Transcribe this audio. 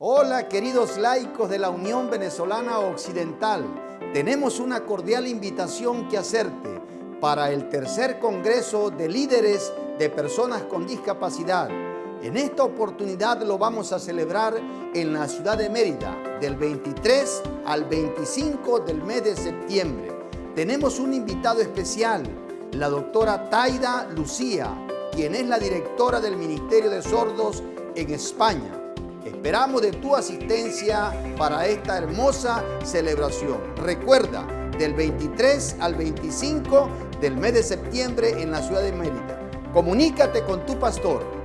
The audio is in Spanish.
Hola queridos laicos de la Unión Venezolana Occidental, tenemos una cordial invitación que hacerte para el tercer Congreso de Líderes de Personas con Discapacidad. En esta oportunidad lo vamos a celebrar en la ciudad de Mérida del 23 al 25 del mes de septiembre. Tenemos un invitado especial, la doctora Taida Lucía, quien es la directora del Ministerio de Sordos en España. Esperamos de tu asistencia para esta hermosa celebración. Recuerda, del 23 al 25 del mes de septiembre en la ciudad de Mérida. Comunícate con tu pastor